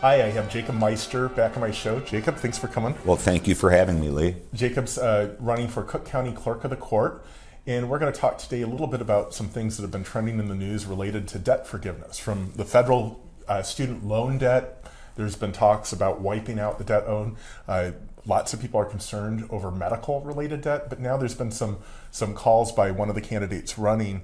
Hi, I have Jacob Meister back on my show. Jacob, thanks for coming. Well, thank you for having me, Lee. Jacob's uh, running for Cook County Clerk of the Court, and we're going to talk today a little bit about some things that have been trending in the news related to debt forgiveness from the federal uh, student loan debt. There's been talks about wiping out the debt owed. Uh, lots of people are concerned over medical related debt, but now there's been some some calls by one of the candidates running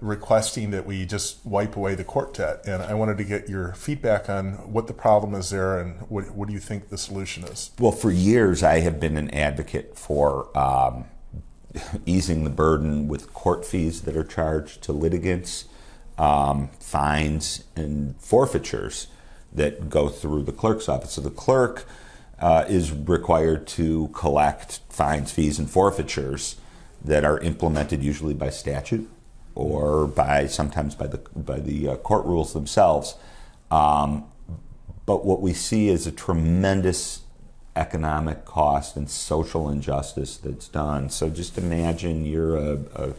requesting that we just wipe away the court debt. And I wanted to get your feedback on what the problem is there and what, what do you think the solution is? Well, for years, I have been an advocate for um, easing the burden with court fees that are charged to litigants, um, fines, and forfeitures that go through the clerk's office. So the clerk uh, is required to collect fines, fees, and forfeitures that are implemented usually by statute or by sometimes by the by the uh, court rules themselves. Um, but what we see is a tremendous economic cost and social injustice that's done. So just imagine you're a, a,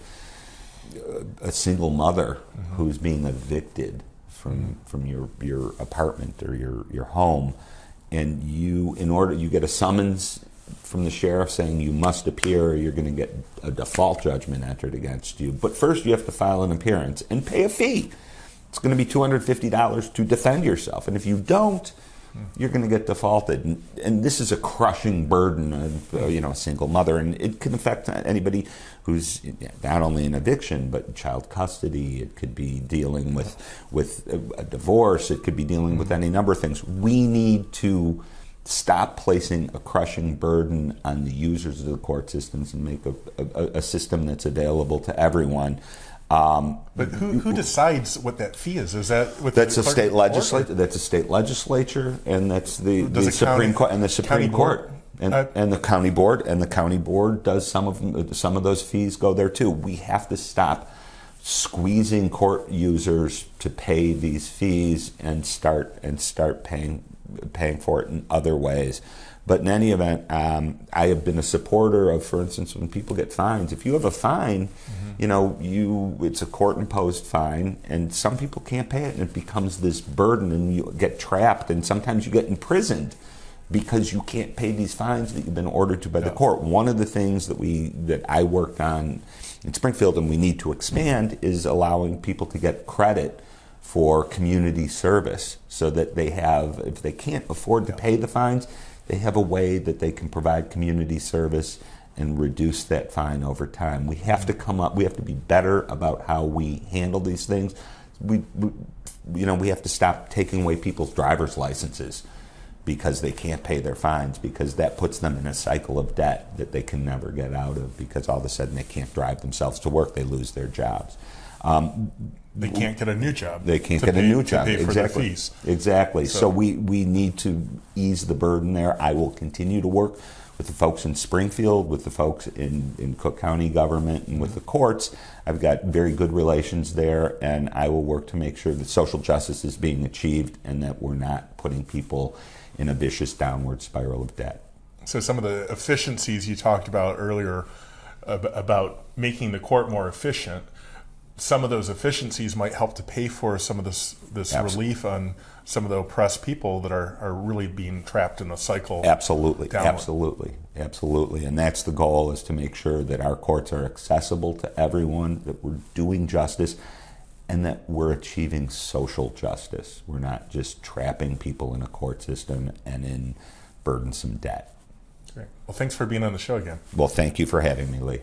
a single mother mm-hmm. who's being evicted from mm-hmm. from your your apartment or your your home, and you in order you get a summons from the sheriff saying you must appear or you're going to get a default judgment entered against you. But first you have to file an appearance and pay a fee. It's going to be $250 to defend yourself. And if you don't, you're going to get defaulted. And, and this is a crushing burden of uh, you know a single mother, and it can affect anybody who's not only in eviction but child custody. It could be dealing with with a, a divorce. It could be dealing with any number of things. We need to stop placing a crushing burden on the users of the court systems and make a, a, a system that's available to everyone. Um, but who, who, decides what that fee is? Is that that's a state legislature? That's a state legislature, and that's the, the Supreme Court and the Supreme Court. And, uh, and, the county board and the county board does some of them, some of those fees go there too. We have to stop squeezing court users to pay these fees and start and start paying paying for it in other ways. But in any event, um, I have been a supporter of, for instance, when people get fines. If you have a fine, mm-hmm. you know, you it's a court imposed fine, and some people can't pay it, and it becomes this burden, and you get trapped, and sometimes you get imprisoned because you can't pay these fines that you've been ordered to by yeah. the court. One of the things that we that I worked on in Springfield, and we need to expand, is allowing people to get credit for community service so that they have, if they can't afford to pay the fines, they have a way that they can provide community service and reduce that fine over time. We have to come up, we have to be better about how we handle these things. We, we you know, we have to stop taking away people's driver's licenses because they can't pay their fines because that puts them in a cycle of debt that they can never get out of because all of a sudden they can't drive themselves to work, they lose their jobs. Um, they can't get a new job. They can't get pay, a new job. exactly. Exactly. So, so, we, we need to ease the burden there. I will continue to work with the folks in Springfield, with the folks in, in Cook County government, and with the courts. I've got very good relations there, and I will work to make sure that social justice is being achieved and that we're not putting people in a vicious downward spiral of debt. So, some of the efficiencies you talked about earlier about making the court more efficient some of those efficiencies might help to pay for some of this this relief on some of the oppressed people that are, are really being trapped in a cycle. Absolutely, downward. absolutely, absolutely, and that's the goal: is to make sure that our courts are accessible to everyone, that we're doing justice, and that we're achieving social justice. We're not just trapping people in a court system and in burdensome debt. Great. Well, thanks for being on the show again. Well, thank you for having me, Lee.